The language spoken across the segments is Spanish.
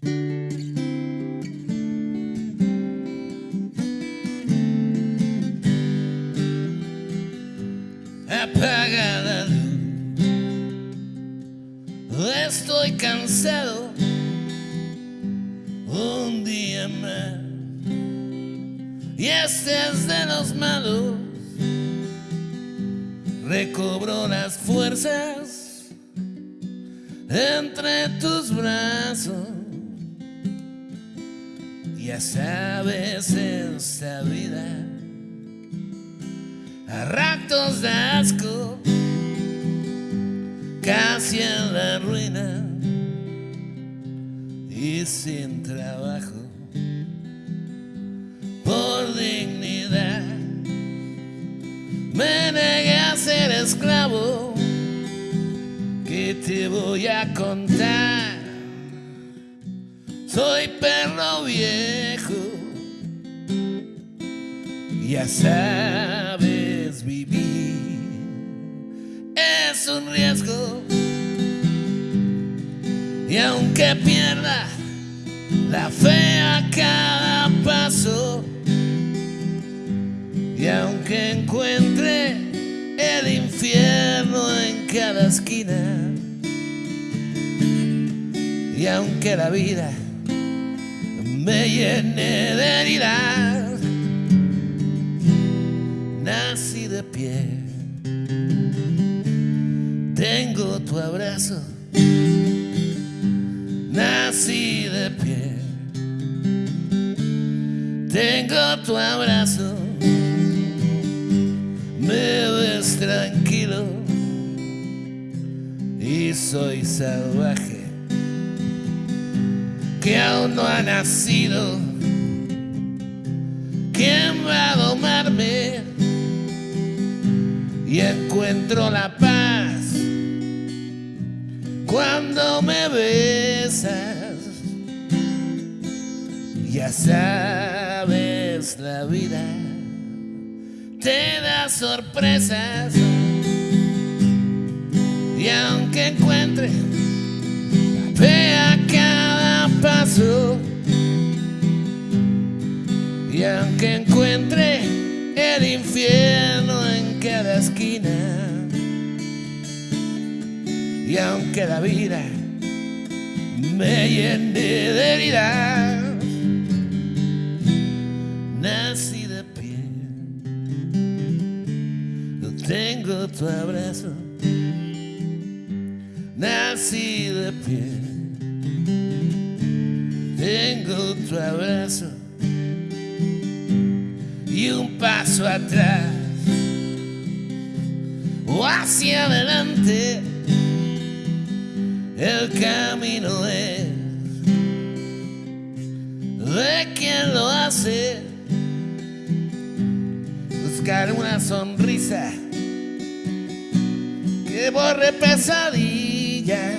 Apaga la luz. Estoy cansado. Un día más. Y este es de los malos. Recobro las fuerzas entre tus brazos. Ya sabes esta vida a ratos de asco, casi en la ruina y sin trabajo por dignidad. Me negué a ser esclavo, que te voy a contar. Soy perro viejo, ya sabes vivir, es un riesgo. Y aunque pierda la fe a cada paso, y aunque encuentre el infierno en cada esquina, y aunque la vida me llené de heridas, nací de pie. Tengo tu abrazo, nací de pie. Tengo tu abrazo, me ves tranquilo y soy salvaje que aún no ha nacido. ¿Quién va a domarme? Y encuentro la paz cuando me besas. Ya sabes, la vida te da sorpresas. Y aunque encuentre el infierno en cada esquina, y aunque la vida me llene de heridas, nací de pie. No tengo tu abrazo, nací de pie. Tengo tu abrazo atrás o hacia adelante. El camino es de quien lo hace. Buscar una sonrisa que borre pesadillas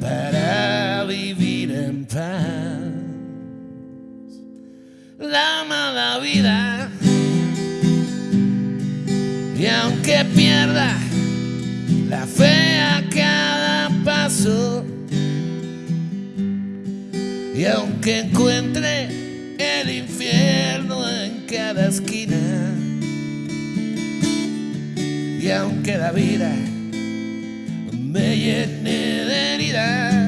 para vivir en paz. Vida. Y aunque pierda la fe a cada paso y aunque encuentre el infierno en cada esquina y aunque la vida me llene de heridas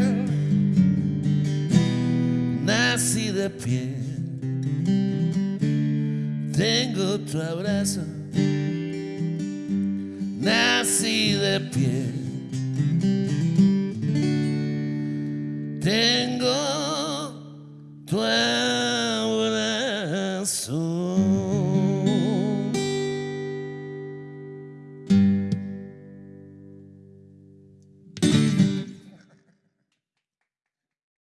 nací de pie tengo tu abrazo nací de pie. Tengo tu abrazo.